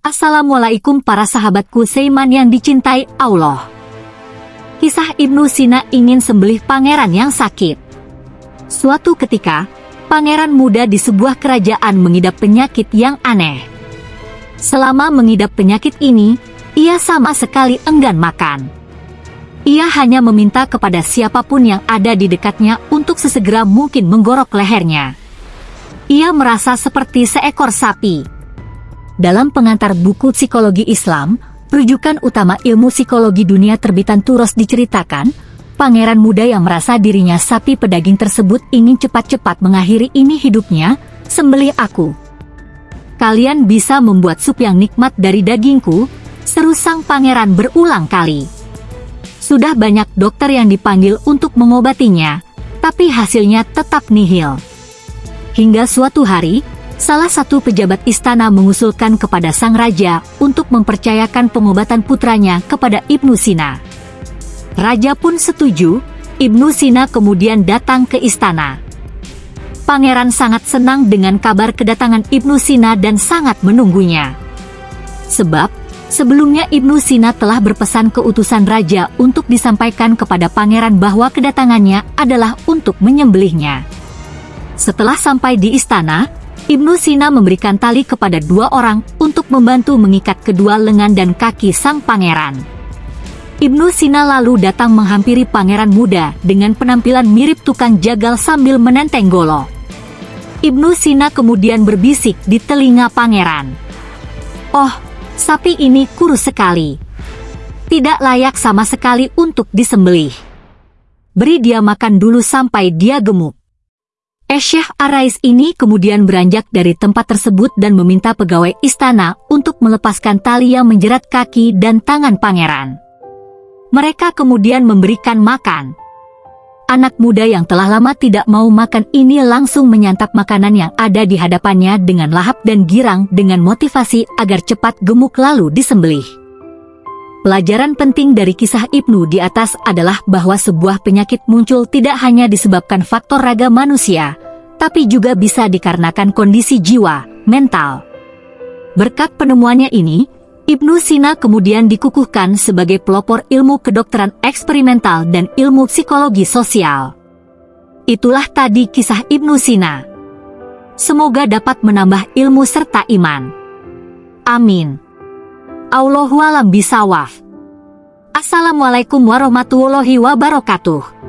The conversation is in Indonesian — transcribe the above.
Assalamualaikum para sahabatku Seiman yang dicintai Allah. Kisah Ibnu Sina ingin sembelih pangeran yang sakit. Suatu ketika, pangeran muda di sebuah kerajaan mengidap penyakit yang aneh. Selama mengidap penyakit ini, ia sama sekali enggan makan. Ia hanya meminta kepada siapa pun yang ada di dekatnya untuk sesegera mungkin menggorok lehernya. Ia merasa seperti seekor sapi dalam pengantar buku psikologi Islam, rujukan utama ilmu psikologi dunia terbitan Turos diceritakan, pangeran muda yang merasa dirinya sapi pedaging tersebut ingin cepat-cepat mengakhiri ini hidupnya, sembelih aku. Kalian bisa membuat sup yang nikmat dari dagingku, seru sang pangeran berulang kali. Sudah banyak dokter yang dipanggil untuk mengobatinya, tapi hasilnya tetap nihil. Hingga suatu hari, salah satu pejabat istana mengusulkan kepada sang raja untuk mempercayakan pengobatan putranya kepada Ibnu Sina. Raja pun setuju, Ibnu Sina kemudian datang ke istana. Pangeran sangat senang dengan kabar kedatangan Ibnu Sina dan sangat menunggunya. Sebab, sebelumnya Ibnu Sina telah berpesan ke utusan raja untuk disampaikan kepada pangeran bahwa kedatangannya adalah untuk menyembelihnya. Setelah sampai di istana, Ibnu Sina memberikan tali kepada dua orang untuk membantu mengikat kedua lengan dan kaki sang pangeran. Ibnu Sina lalu datang menghampiri pangeran muda dengan penampilan mirip tukang jagal sambil menenteng golo. Ibnu Sina kemudian berbisik di telinga pangeran. Oh, sapi ini kurus sekali. Tidak layak sama sekali untuk disembelih. Beri dia makan dulu sampai dia gemuk. Esyah Arais ini kemudian beranjak dari tempat tersebut dan meminta pegawai istana untuk melepaskan tali yang menjerat kaki dan tangan pangeran. Mereka kemudian memberikan makan. Anak muda yang telah lama tidak mau makan ini langsung menyantap makanan yang ada di hadapannya dengan lahap dan girang dengan motivasi agar cepat gemuk lalu disembelih. Pelajaran penting dari kisah Ibnu di atas adalah bahwa sebuah penyakit muncul tidak hanya disebabkan faktor raga manusia, tapi juga bisa dikarenakan kondisi jiwa, mental. Berkat penemuannya ini, Ibnu Sina kemudian dikukuhkan sebagai pelopor ilmu kedokteran eksperimental dan ilmu psikologi sosial. Itulah tadi kisah Ibnu Sina. Semoga dapat menambah ilmu serta iman. Amin. Allahualam bisawaf. Assalamualaikum warahmatullahi wabarakatuh.